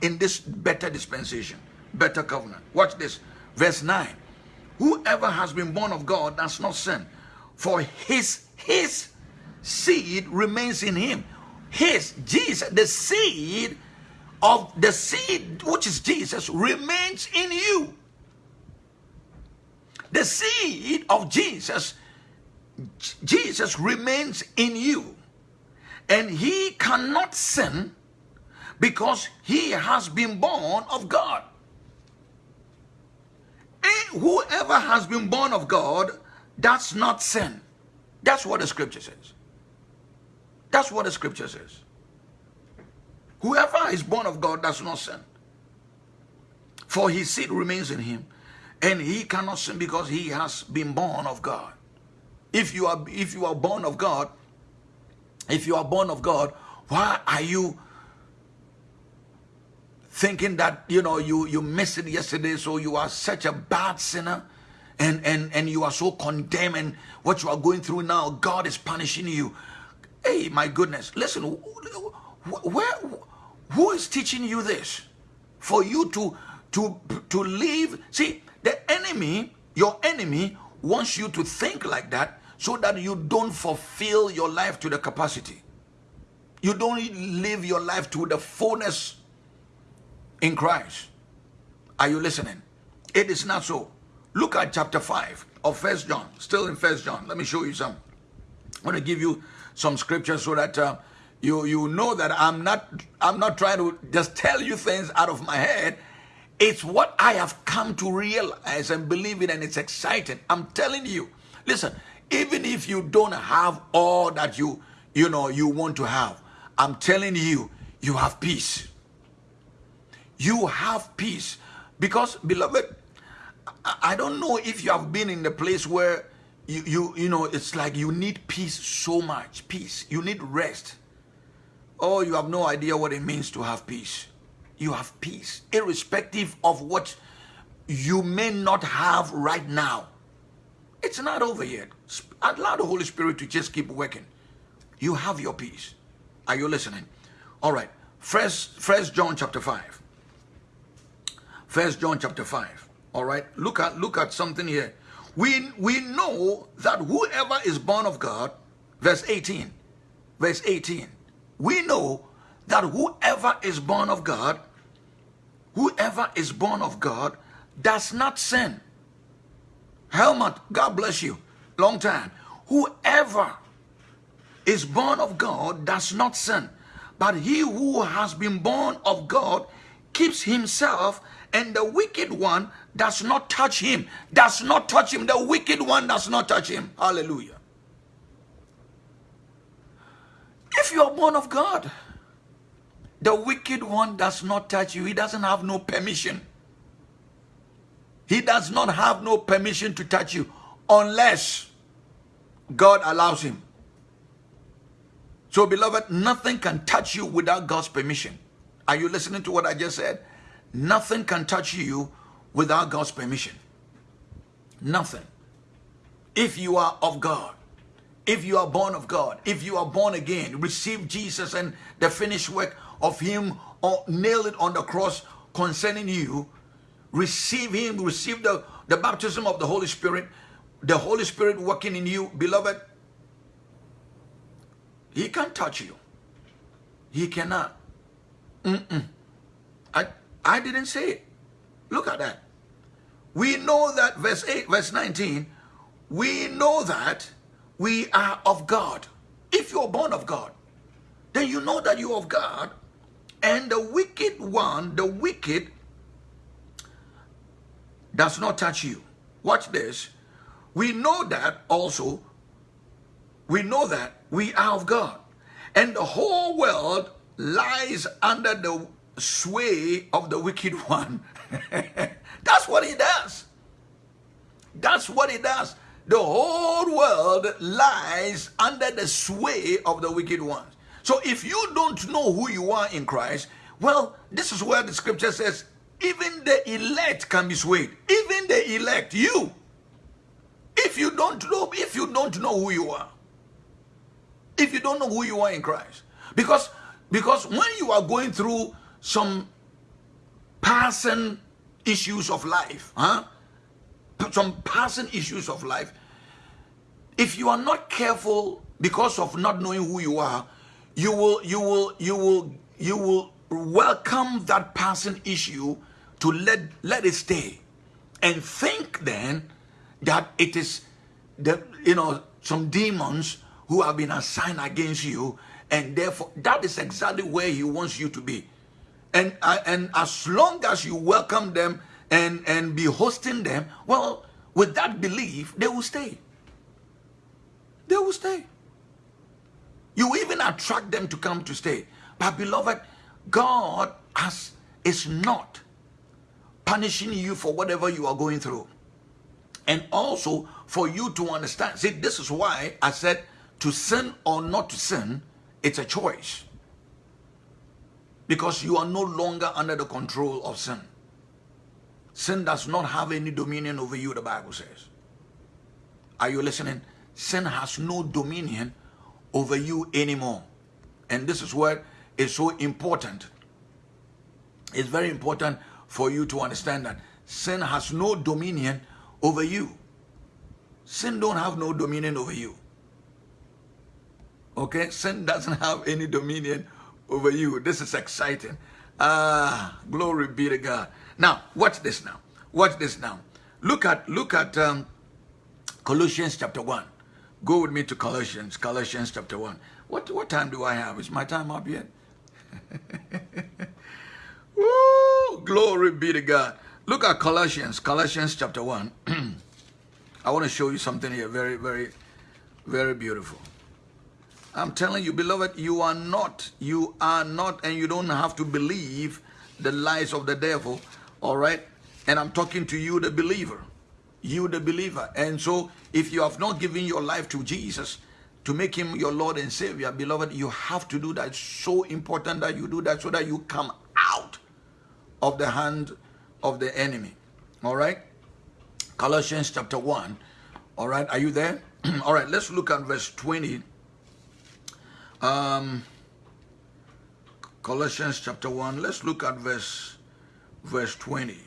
[SPEAKER 1] in this better dispensation, better covenant. Watch this. Verse 9. Whoever has been born of God does not sin, for his his seed remains in him. His Jesus, the seed of the seed which is Jesus remains in you. The seed of Jesus, Jesus remains in you. And he cannot sin because he has been born of God. And whoever has been born of God does not sin. That's what the scripture says. That's what the scripture says. Whoever is born of God does not sin. For his seed remains in him and he cannot sin because he has been born of God. If you are if you are born of God, if you are born of God, why are you thinking that you know you you missed it yesterday so you are such a bad sinner and and and you are so condemned and what you are going through now god is punishing you. Hey my goodness. Listen where who is teaching you this? For you to to to live see the enemy, your enemy, wants you to think like that so that you don't fulfill your life to the capacity. You don't live your life to the fullness in Christ. Are you listening? It is not so. Look at chapter 5 of First John. Still in First John. Let me show you some. I'm going to give you some scripture so that uh, you you know that I'm not I'm not trying to just tell you things out of my head it's what I have come to realize and believe in, and it's exciting. I'm telling you. Listen, even if you don't have all that you you know you want to have, I'm telling you, you have peace. You have peace. Because, beloved, I don't know if you have been in the place where you, you, you know, it's like you need peace so much. Peace. You need rest. Oh, you have no idea what it means to have peace you have peace, irrespective of what you may not have right now. It's not over yet. Allow the Holy Spirit to just keep working. You have your peace. Are you listening? All right. First, First John chapter 5. First John chapter 5. All right. Look at look at something here. We we know that whoever is born of God, verse 18. Verse 18. We know that whoever is born of God, whoever is born of God does not sin. Helmut, God bless you. Long time. Whoever is born of God does not sin. But he who has been born of God keeps himself and the wicked one does not touch him. Does not touch him. The wicked one does not touch him. Hallelujah. If you are born of God, the wicked one does not touch you. He doesn't have no permission. He does not have no permission to touch you unless God allows him. So, beloved, nothing can touch you without God's permission. Are you listening to what I just said? Nothing can touch you without God's permission. Nothing. If you are of God, if you are born of God, if you are born again, receive Jesus and the finished work of him or nailed it on the cross concerning you, receive him, receive the, the baptism of the Holy Spirit, the Holy Spirit working in you, beloved, he can't touch you. He cannot. Mm -mm. I, I didn't say it. Look at that. we know that, verse 8, verse 19, we know that we are of God. If you're born of God, then you know that you're of God. And the wicked one, the wicked, does not touch you. Watch this. We know that also, we know that we are of God. And the whole world lies under the sway of the wicked (laughs) one. That's what he does. That's what he does. The whole world lies under the sway of the wicked ones. So if you don't know who you are in Christ, well, this is where the scripture says, even the elect can be swayed. Even the elect, you. If you don't know, if you don't know who you are, if you don't know who you are in Christ, because because when you are going through some passing issues of life, huh? Some passing issues of life, if you are not careful because of not knowing who you are, you will you will you will you will welcome that passing issue to let let it stay. And think then that it is the you know some demons who have been assigned against you and therefore that is exactly where he wants you to be. And uh, and as long as you welcome them and and be hosting them well with that belief they will stay they will stay you even attract them to come to stay but beloved god has is not punishing you for whatever you are going through and also for you to understand see this is why i said to sin or not to sin it's a choice. Because you are no longer under the control of sin. Sin does not have any dominion over you, the Bible says. Are you listening? Sin has no dominion over you anymore. And this is what is so important. It's very important for you to understand that sin has no dominion over you. Sin don't have no dominion over you. Okay, sin doesn't have any dominion over you. This is exciting. Ah, glory be to God. Now, watch this now. Watch this now. Look at look at um, Colossians chapter one. Go with me to Colossians. Colossians chapter one. What what time do I have? Is my time up yet? (laughs) Woo! Glory be to God. Look at Colossians. Colossians chapter one. (clears throat) I want to show you something here. Very very very beautiful. I'm telling you, beloved, you are not, you are not, and you don't have to believe the lies of the devil, all right? And I'm talking to you, the believer, you, the believer. And so, if you have not given your life to Jesus, to make him your Lord and Savior, beloved, you have to do that. It's so important that you do that so that you come out of the hand of the enemy. All right? Colossians chapter 1. All right, are you there? (clears throat) all right, let's look at verse 20 um, Colossians chapter 1, let's look at verse, verse 20.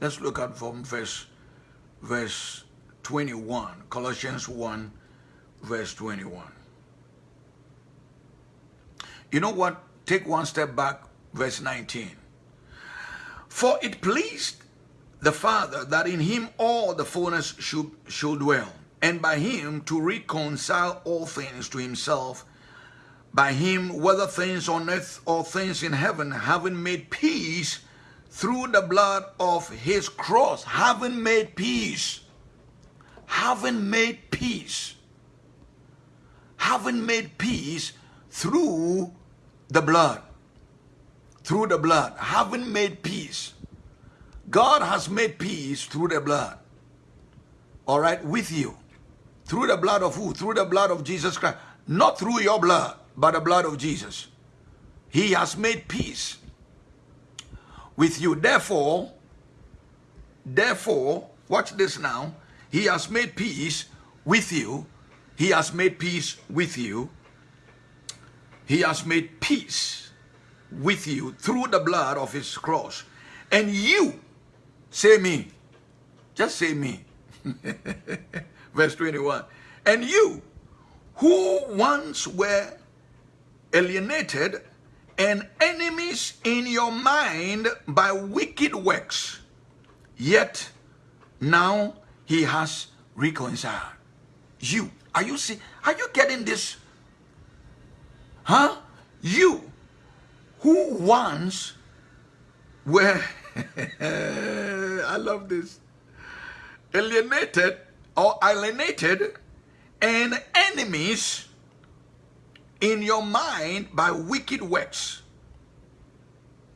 [SPEAKER 1] Let's look at from verse, verse 21. Colossians 1, verse 21. You know what? Take one step back, verse 19. For it pleased the Father that in him all the fullness should, should dwell and by him to reconcile all things to himself, by him, whether things on earth or things in heaven, having made peace through the blood of his cross, having made peace, having made peace, having made peace through the blood, through the blood, having made peace. God has made peace through the blood, all right, with you. Through the blood of who? Through the blood of Jesus Christ. Not through your blood, but the blood of Jesus. He has made peace with you. Therefore, therefore, watch this now. He has made peace with you. He has made peace with you. He has made peace with you through the blood of his cross. And you, say me, just say me. (laughs) verse 21. And you, who once were alienated and enemies in your mind by wicked works. Yet now he has reconciled you. Are you see? Are you getting this? Huh? You who once were (laughs) I love this alienated or alienated and enemies in your mind by wicked works.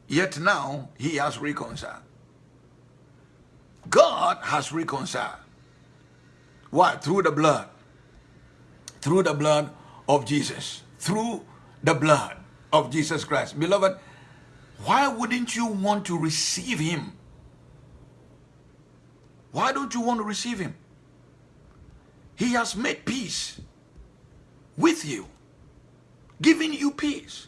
[SPEAKER 1] Yet now he has reconciled. God has reconciled. Why? Through the blood. Through the blood of Jesus. Through the blood of Jesus Christ. Beloved, why wouldn't you want to receive him? Why don't you want to receive him? He has made peace with you, giving you peace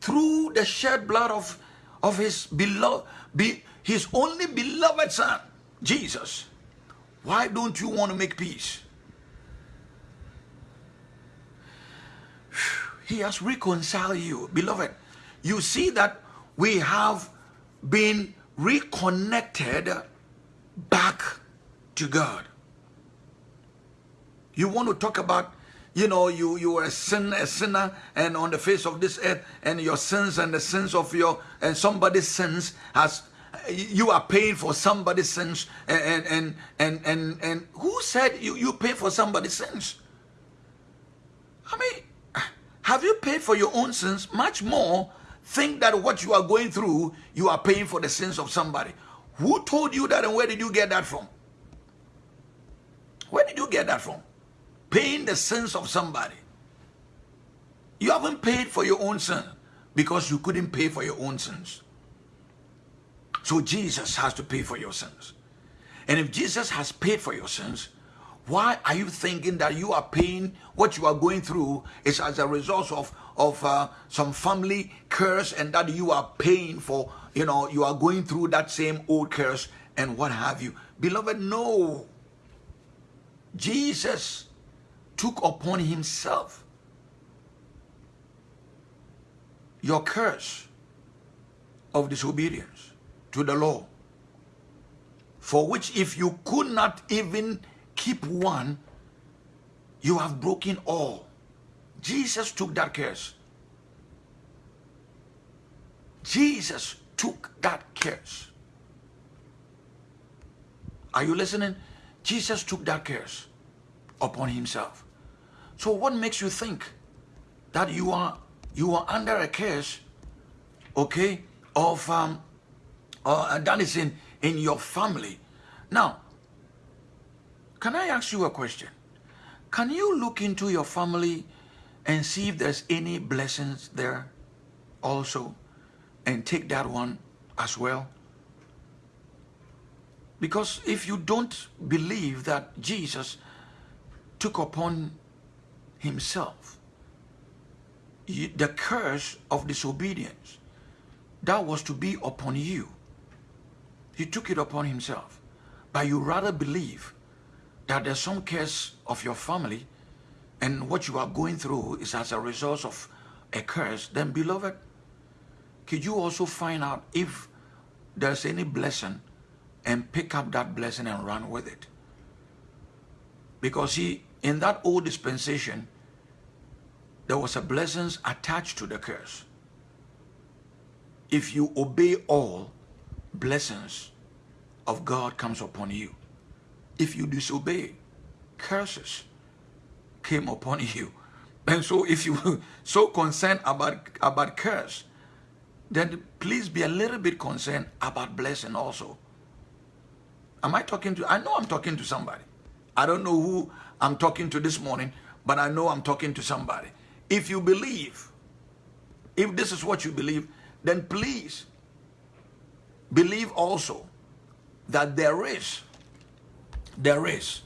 [SPEAKER 1] through the shed blood of, of his beloved, be, his only beloved son, Jesus. Why don't you want to make peace? He has reconciled you. Beloved, you see that we have been reconnected back to God. You want to talk about, you know, you, you were a, sin, a sinner and on the face of this earth and your sins and the sins of your, and somebody's sins has, you are paying for somebody's sins and, and, and, and, and who said you, you pay for somebody's sins? I mean, have you paid for your own sins? Much more, think that what you are going through, you are paying for the sins of somebody. Who told you that and where did you get that from? Where did you get that from? Paying the sins of somebody. You haven't paid for your own sin because you couldn't pay for your own sins. So Jesus has to pay for your sins. And if Jesus has paid for your sins, why are you thinking that you are paying what you are going through is as a result of, of uh, some family curse and that you are paying for, you know, you are going through that same old curse and what have you. Beloved, no. Jesus took upon himself your curse of disobedience to the law for which if you could not even keep one, you have broken all. Jesus took that curse. Jesus took that curse. Are you listening? Jesus took that curse upon himself. So what makes you think that you are you are under a curse, okay, of um, uh, that is in in your family? Now, can I ask you a question? Can you look into your family and see if there's any blessings there also and take that one as well? Because if you don't believe that Jesus took upon himself the curse of disobedience that was to be upon you, he took it upon himself. But you rather believe that there's some curse of your family and what you are going through is as a result of a curse, then beloved, could you also find out if there's any blessing and pick up that blessing and run with it? Because see, in that old dispensation, there was a blessings attached to the curse. If you obey all, blessings of God comes upon you if you disobey, curses came upon (laughs) you. And so if you (laughs) so concerned about, about curse, then please be a little bit concerned about blessing also. Am I talking to, I know I'm talking to somebody. I don't know who I'm talking to this morning, but I know I'm talking to somebody. If you believe, if this is what you believe, then please believe also that there is there is,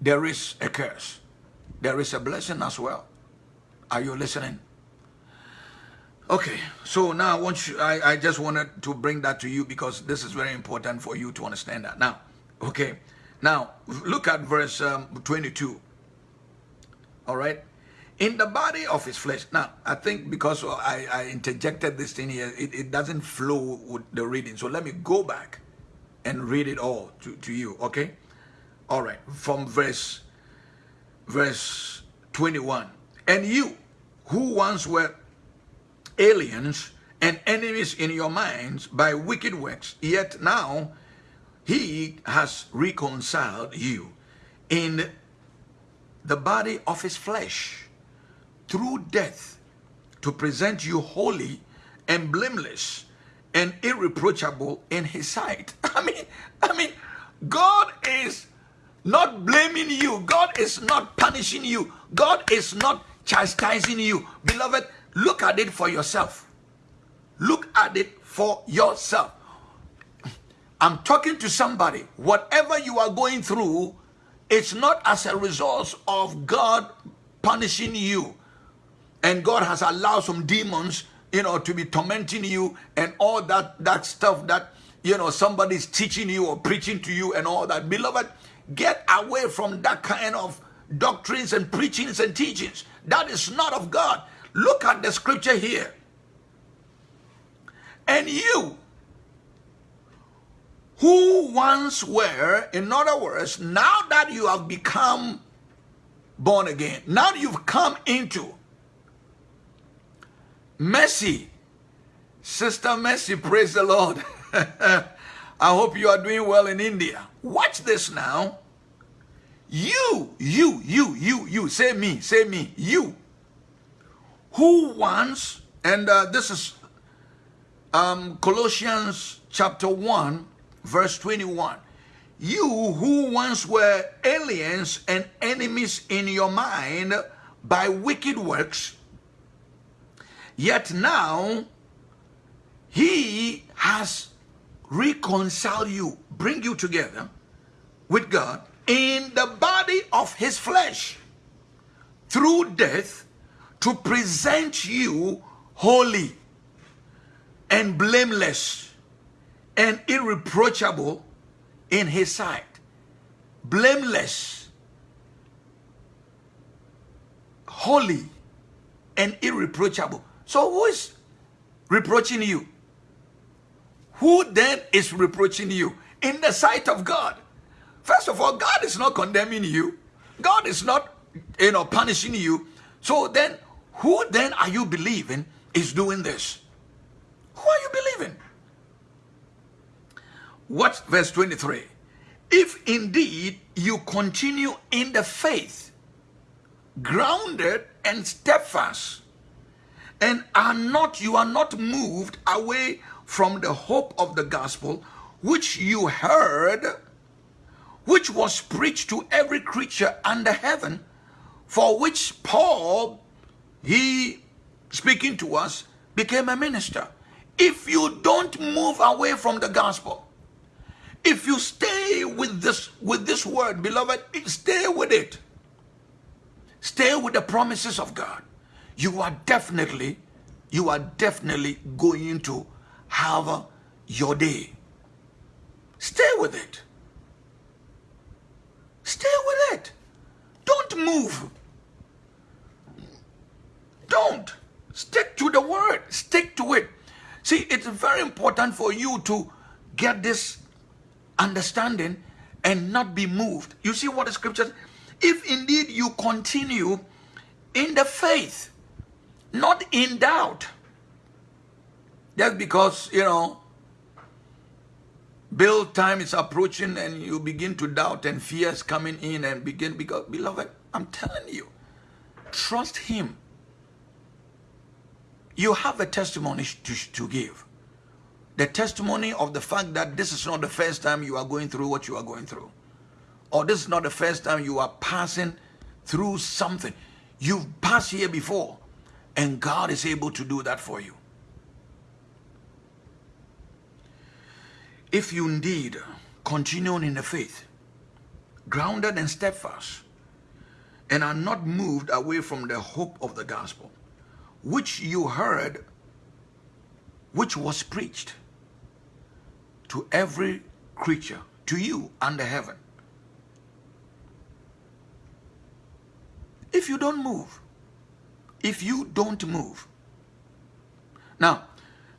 [SPEAKER 1] there is a curse. There is a blessing as well. Are you listening? Okay, so now I want you, I, I just wanted to bring that to you because this is very important for you to understand that. Now, okay, now look at verse um, 22. All right, in the body of his flesh. Now, I think because I, I interjected this thing here, it, it doesn't flow with the reading. So let me go back and read it all to, to you, okay? All right, from verse, verse 21. And you, who once were aliens and enemies in your minds by wicked works, yet now he has reconciled you in the body of his flesh through death to present you holy and blameless and irreproachable in his sight. (laughs) I mean, I mean, God is not blaming you. God is not punishing you. God is not chastising you. Beloved, look at it for yourself. Look at it for yourself. I'm talking to somebody. Whatever you are going through, it's not as a result of God punishing you and God has allowed some demons, you know, to be tormenting you and all that that stuff that you know somebody's teaching you or preaching to you and all that. Beloved, get away from that kind of doctrines and preachings and teachings. That is not of God. Look at the scripture here. And you who once were, in other words, now that you have become born again, now you've come into Mercy. Sister Mercy, praise the Lord. (laughs) I hope you are doing well in India. Watch this now. You, you, you, you, you, say me, say me, you, who once, and uh, this is um, Colossians chapter 1, verse 21. You who once were aliens and enemies in your mind by wicked works, Yet now, he has reconciled you, bring you together with God in the body of his flesh through death to present you holy and blameless and irreproachable in his sight. Blameless, holy, and irreproachable. So who is reproaching you? Who then is reproaching you in the sight of God? First of all, God is not condemning you. God is not, you know, punishing you. So then, who then are you believing is doing this? Who are you believing? What verse 23? If indeed you continue in the faith, grounded and steadfast, and are not you are not moved away from the hope of the gospel which you heard which was preached to every creature under heaven for which paul he speaking to us became a minister if you don't move away from the gospel if you stay with this with this word beloved stay with it stay with the promises of god you are definitely, you are definitely going to have your day. Stay with it. Stay with it. Don't move. Don't. Stick to the word. Stick to it. See, it's very important for you to get this understanding and not be moved. You see what the scripture if indeed you continue in the faith not in doubt. Just because, you know, build time is approaching and you begin to doubt and fear is coming in and begin, because, beloved, I'm telling you, trust him. You have a testimony to, to give. The testimony of the fact that this is not the first time you are going through what you are going through. Or this is not the first time you are passing through something. You've passed here before. And God is able to do that for you. If you indeed continue in the faith, grounded and steadfast, and are not moved away from the hope of the gospel, which you heard, which was preached to every creature, to you under heaven. If you don't move, if you don't move. Now,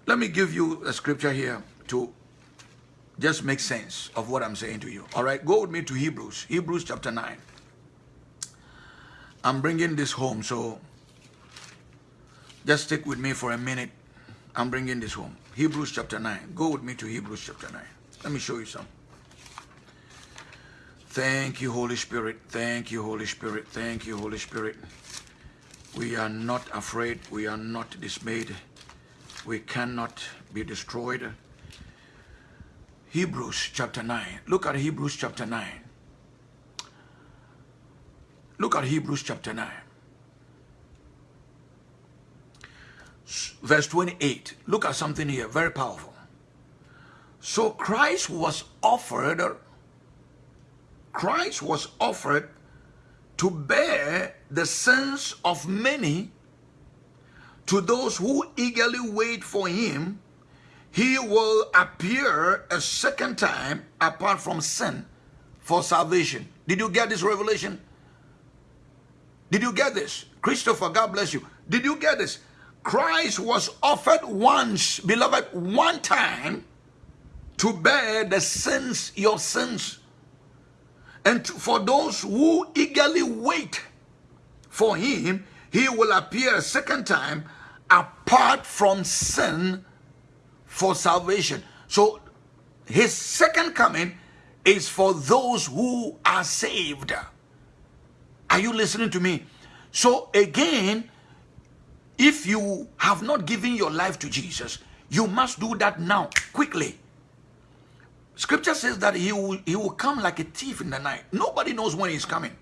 [SPEAKER 1] let me give you a scripture here to just make sense of what I'm saying to you. All right, go with me to Hebrews, Hebrews chapter 9. I'm bringing this home, so just stick with me for a minute. I'm bringing this home. Hebrews chapter 9. Go with me to Hebrews chapter 9. Let me show you some. Thank you, Holy Spirit. Thank you, Holy Spirit. Thank you, Holy Spirit. We are not afraid. We are not dismayed. We cannot be destroyed. Hebrews chapter 9. Look at Hebrews chapter 9. Look at Hebrews chapter 9. Verse 28. Look at something here, very powerful. So Christ was offered, Christ was offered to bear the sins of many to those who eagerly wait for him. He will appear a second time apart from sin for salvation. Did you get this revelation? Did you get this? Christopher god bless you. Did you get this christ was offered once beloved one time to bear the sins your sins and for those who eagerly wait for him, he will appear a second time apart from sin for salvation. So his second coming is for those who are saved. Are you listening to me? So again, if you have not given your life to Jesus, you must do that now, quickly. Scripture says that he will, he will come like a thief in the night. Nobody knows when he's coming.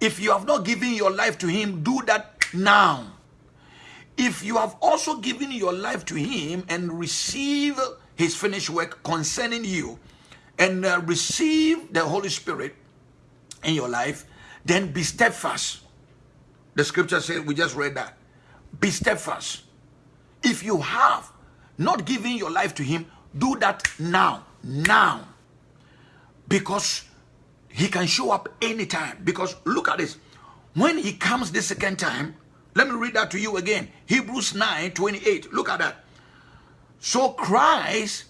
[SPEAKER 1] If you have not given your life to him, do that now. If you have also given your life to him and receive his finished work concerning you and uh, receive the Holy Spirit in your life, then be steadfast. The scripture says, we just read that. Be steadfast. If you have not given your life to him, do that now now. Because he can show up anytime. Because look at this. When he comes the second time let me read that to you again. Hebrews 9 28 look at that. So christ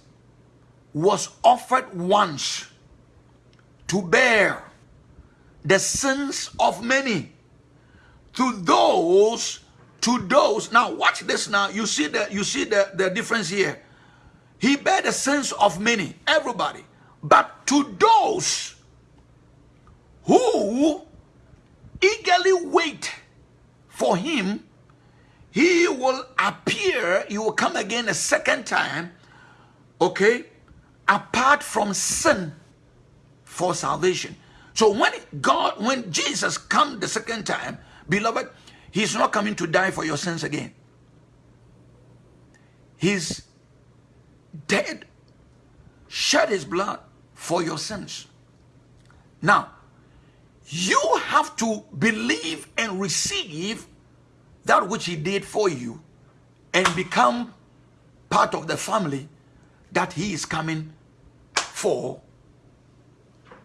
[SPEAKER 1] was offered once to bear the sins of many to those to those now watch this now you see the you see the the difference here he bear the sins of many, everybody. But to those who eagerly wait for him, he will appear, he will come again a second time, okay, apart from sin for salvation. So when God, when Jesus come the second time, beloved, he's not coming to die for your sins again. He's dead, shed his blood for your sins. Now, you have to believe and receive that which he did for you and become part of the family that he is coming for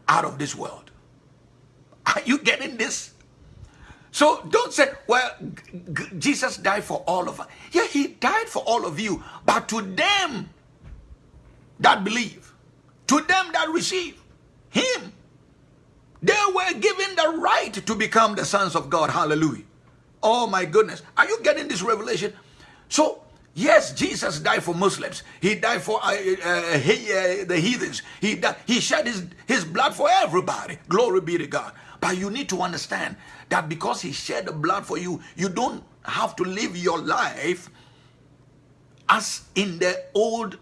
[SPEAKER 1] out of this world. Are you getting this? So don't say, well, Jesus died for all of us. Yeah, he died for all of you. But to them that believe, to them that receive him, they were given the right to become the sons of God. Hallelujah. Oh my goodness. Are you getting this revelation? So, yes, Jesus died for Muslims. He died for uh, uh, he, uh, the heathens. He, died, he shed his, his blood for everybody. Glory be to God. But you need to understand that because he shed the blood for you, you don't have to live your life as in the old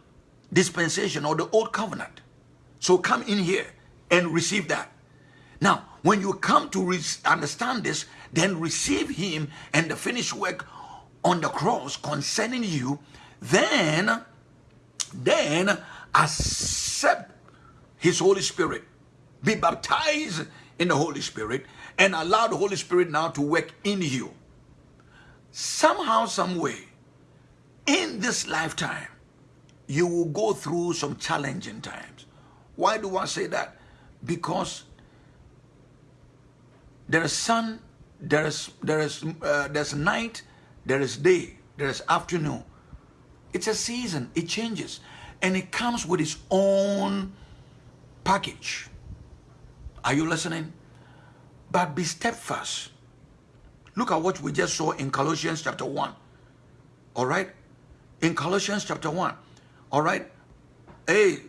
[SPEAKER 1] dispensation or the old covenant. So come in here and receive that. Now, when you come to understand this, then receive him and the finished work on the cross concerning you, then, then accept his Holy Spirit. Be baptized in the Holy Spirit and allow the Holy Spirit now to work in you. Somehow, some way, in this lifetime, you will go through some challenging times. Why do I say that? Because there is sun there is there is uh, there's night, there is day, there is afternoon. It's a season. It changes, and it comes with its own package. Are you listening? But be steadfast. Look at what we just saw in Colossians chapter 1. All right? In Colossians chapter 1. All right? Hey,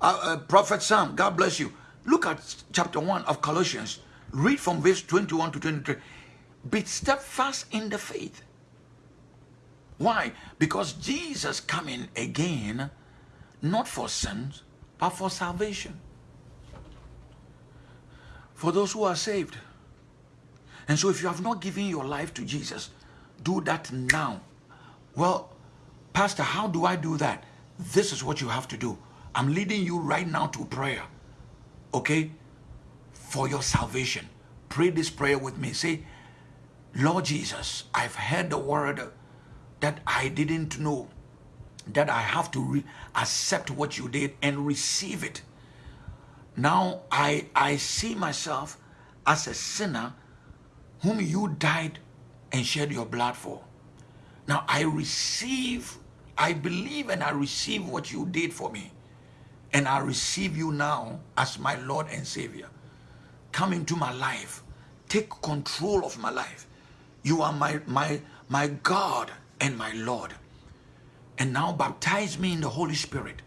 [SPEAKER 1] uh, uh, Prophet Sam, God bless you. Look at chapter 1 of Colossians. Read from verse 21 to 23. Be steadfast in the faith. Why? Because Jesus coming again, not for sins, but for salvation. For those who are saved. And so if you have not given your life to Jesus, do that now. Well, Pastor, how do I do that? This is what you have to do. I'm leading you right now to prayer. Okay? For your salvation. Pray this prayer with me. Say, Lord Jesus, I've heard the word that I didn't know that I have to accept what you did and receive it. Now I, I see myself as a sinner whom you died and shed your blood for. Now I receive, I believe and I receive what you did for me. And I receive you now as my Lord and Savior. Come into my life. Take control of my life. You are my, my, my God and my Lord. And now baptize me in the Holy Spirit.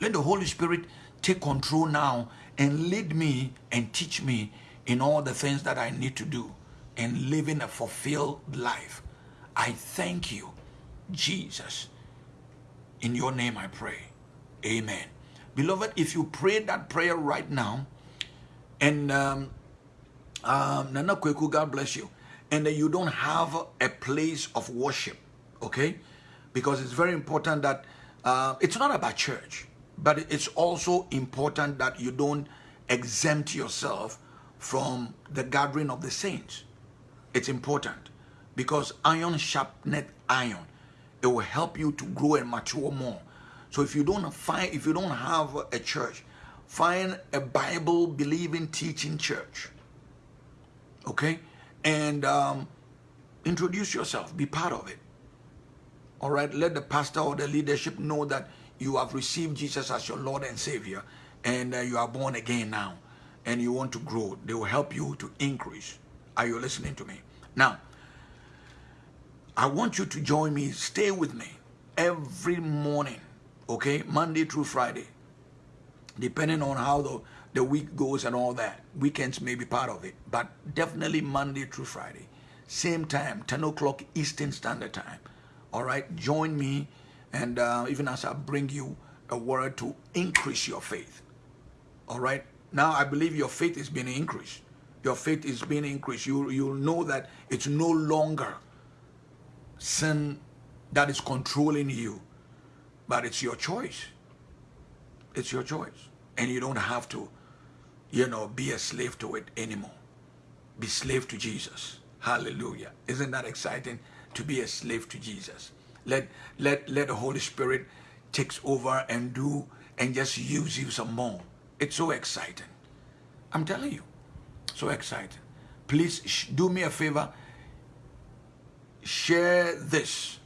[SPEAKER 1] Let the Holy Spirit take control now and lead me and teach me in all the things that I need to do and living a fulfilled life. I thank you, Jesus. In your name I pray. Amen. Beloved, if you pray that prayer right now, and um, um, Nana Kweku, God bless you, and you don't have a place of worship, okay? Because it's very important that uh, it's not about church, but it's also important that you don't exempt yourself from the gathering of the saints. It's important because iron sharpened iron. It will help you to grow and mature more. So if you don't find, if you don't have a church, find a Bible believing teaching church. Okay, and um, introduce yourself. Be part of it. All right. Let the pastor or the leadership know that you have received Jesus as your Lord and Savior and uh, you are born again now and you want to grow. They will help you to increase. Are you listening to me? Now, I want you to join me. Stay with me every morning, okay? Monday through Friday, depending on how the, the week goes and all that. Weekends may be part of it, but definitely Monday through Friday. Same time, 10 o'clock Eastern Standard Time. All right, join me and uh, even as I bring you a word to increase your faith. All right. Now I believe your faith is being increased. Your faith is being increased. You you'll know that it's no longer sin that is controlling you, but it's your choice. It's your choice, and you don't have to, you know, be a slave to it anymore. Be slave to Jesus. Hallelujah! Isn't that exciting to be a slave to Jesus? Let let let the Holy Spirit takes over and do and just use you some more. It's so exciting. I'm telling you, so exciting. Please do me a favor. Share this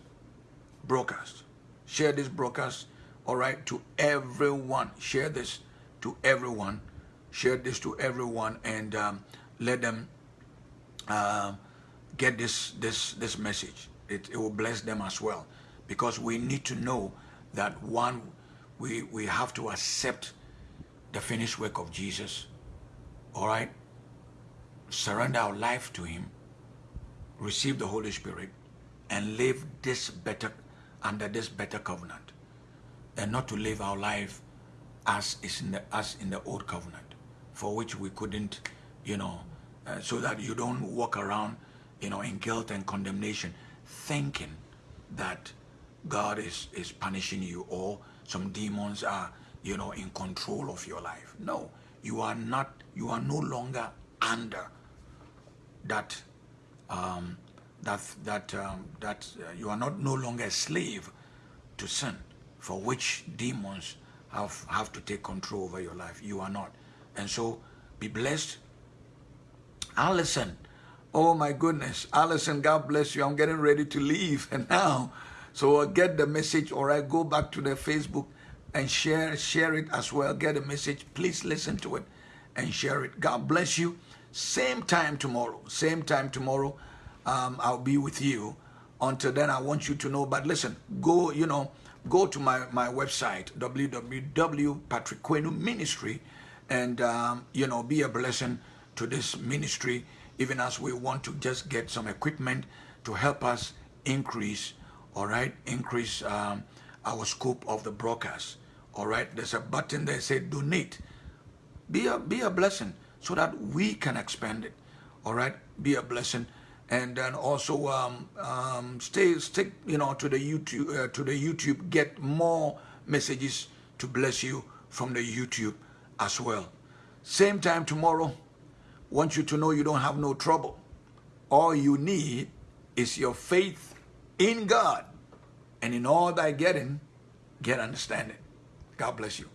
[SPEAKER 1] broadcast. Share this broadcast, all right, to everyone. Share this to everyone. Share this to everyone and um, let them uh, get this this this message. It, it will bless them as well. Because we need to know that one we we have to accept the finished work of Jesus, all right? Surrender our life to Him, receive the Holy Spirit, and live this better, under this better covenant, and not to live our life as is in the, as in the old covenant, for which we couldn't, you know, uh, so that you don't walk around, you know, in guilt and condemnation, thinking that God is, is punishing you or some demons are you know, in control of your life. No, you are not, you are no longer under that, um, that, that, um, that uh, you are not no longer a slave to sin for which demons have, have to take control over your life. You are not. And so be blessed. I'll listen. Oh my goodness. Allison, God bless you. I'm getting ready to leave and (laughs) now. So uh, get the message, or I Go back to the Facebook and share share it as well. Get a message. Please listen to it and share it. God bless you. Same time tomorrow. Same time tomorrow. Um, I'll be with you. Until then, I want you to know. But listen, go, you know, go to my, my website, www.patrick Ministry, and, um, you know, be a blessing to this ministry, even as we want to just get some equipment to help us increase, all right, increase um, our scope of the broadcast. All right, there's a button there say donate. Be a be a blessing so that we can expand it. All right, be a blessing, and then also um, um, stay stick you know to the YouTube uh, to the YouTube. Get more messages to bless you from the YouTube as well. Same time tomorrow. Want you to know you don't have no trouble. All you need is your faith in God, and in all thy getting, get understanding. God bless you.